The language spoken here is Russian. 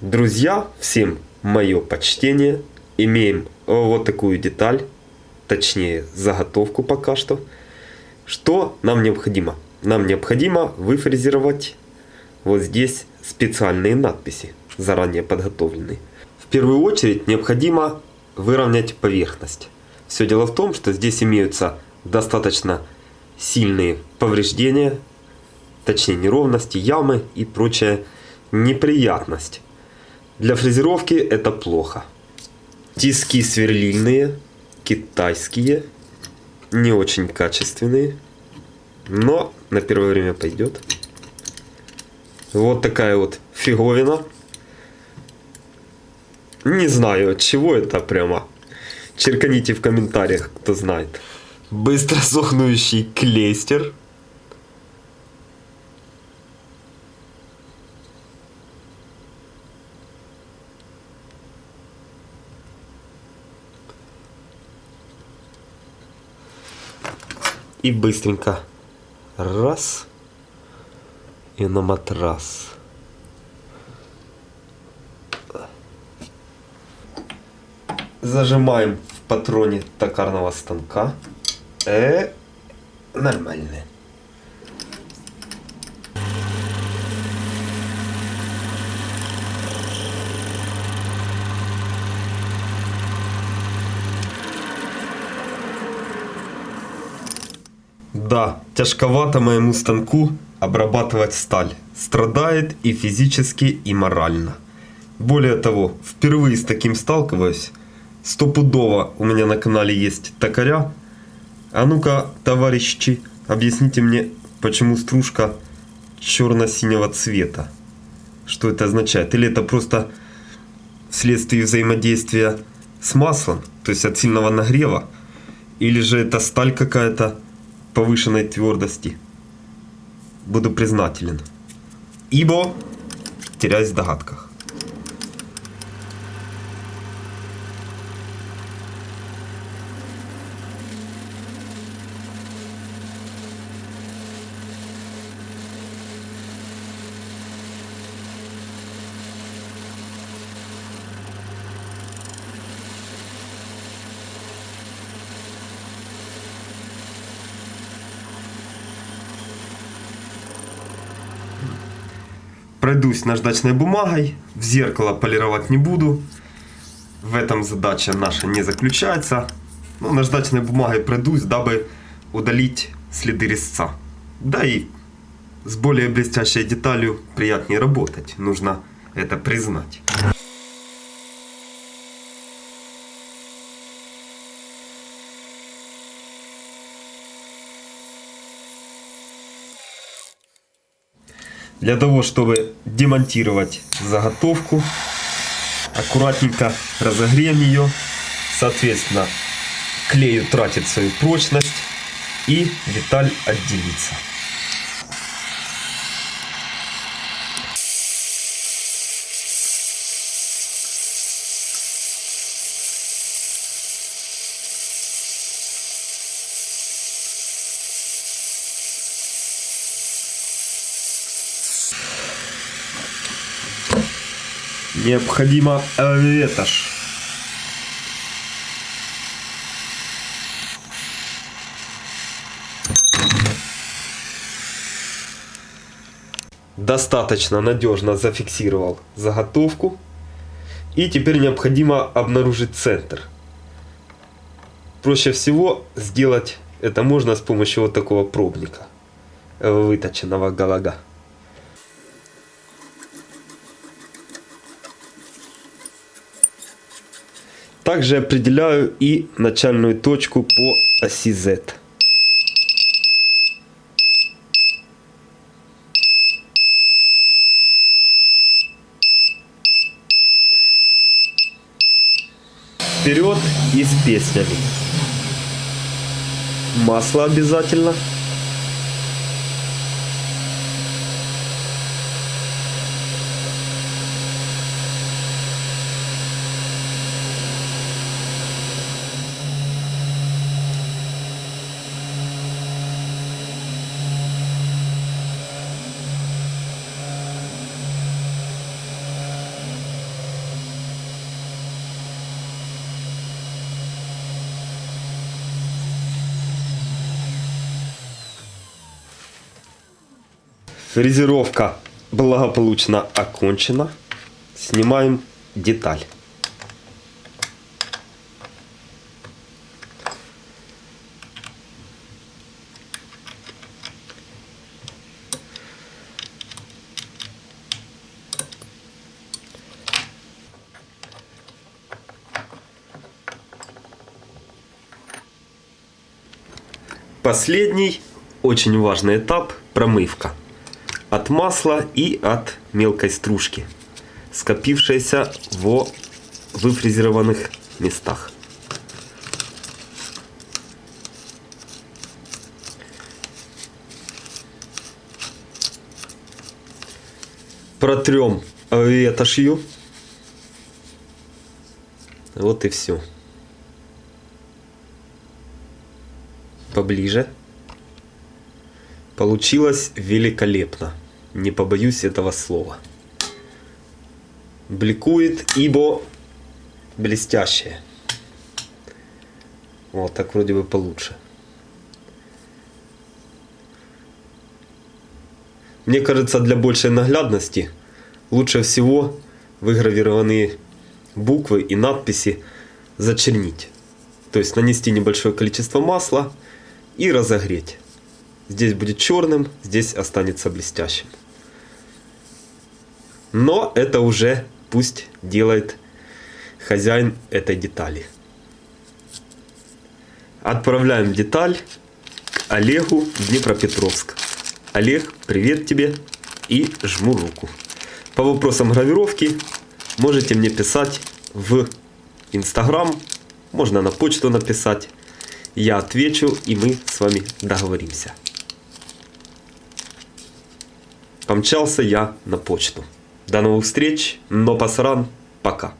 Друзья, всем мое почтение. Имеем вот такую деталь, точнее заготовку пока что. Что нам необходимо? Нам необходимо выфрезеровать вот здесь специальные надписи, заранее подготовленные. В первую очередь необходимо выровнять поверхность. Все дело в том, что здесь имеются достаточно сильные повреждения, точнее неровности, ямы и прочая неприятность. Для фрезеровки это плохо. Тиски сверлильные, китайские, не очень качественные, но на первое время пойдет. Вот такая вот фиговина. Не знаю, от чего это прямо. Черканите в комментариях, кто знает. Быстро сохнущий клейстер. И быстренько. Раз. И на матрас. Зажимаем в патроне токарного станка. Э, нормально. Да, тяжковато моему станку обрабатывать сталь. Страдает и физически, и морально. Более того, впервые с таким сталкиваюсь. Стопудово у меня на канале есть токаря. А ну-ка, товарищи, объясните мне, почему стружка черно-синего цвета. Что это означает? Или это просто вследствие взаимодействия с маслом, то есть от сильного нагрева? Или же это сталь какая-то повышенной твердости? Буду признателен. Ибо теряюсь в догадках. Пройдусь наждачной бумагой, в зеркало полировать не буду. В этом задача наша не заключается. Ну, наждачной бумагой пройдусь, дабы удалить следы резца. Да и с более блестящей деталью приятнее работать, нужно это признать. Для того, чтобы демонтировать заготовку, аккуратненько разогреем ее. Соответственно, клей тратит свою прочность и деталь отделится. Необходимо ветошь. Достаточно надежно зафиксировал заготовку. И теперь необходимо обнаружить центр. Проще всего сделать это можно с помощью вот такого пробника, выточенного галага. Также определяю и начальную точку по оси Z. Вперед и с песнями. Масло обязательно. Фрезеровка благополучно окончена. Снимаем деталь. Последний, очень важный этап – промывка. От масла и от мелкой стружки, скопившейся во выфрезерованных местах. Протрем ветошью. Вот и все. Поближе. Получилось великолепно. Не побоюсь этого слова. Бликует, ибо блестящее. Вот так вроде бы получше. Мне кажется, для большей наглядности лучше всего выгравированные буквы и надписи зачернить. То есть нанести небольшое количество масла и разогреть. Здесь будет черным, здесь останется блестящим. Но это уже пусть делает хозяин этой детали. Отправляем деталь к Олегу Днепропетровск. Олег, привет тебе и жму руку. По вопросам гравировки можете мне писать в Инстаграм, можно на почту написать. Я отвечу и мы с вами договоримся. Помчался я на почту. До новых встреч, но пасран, пока.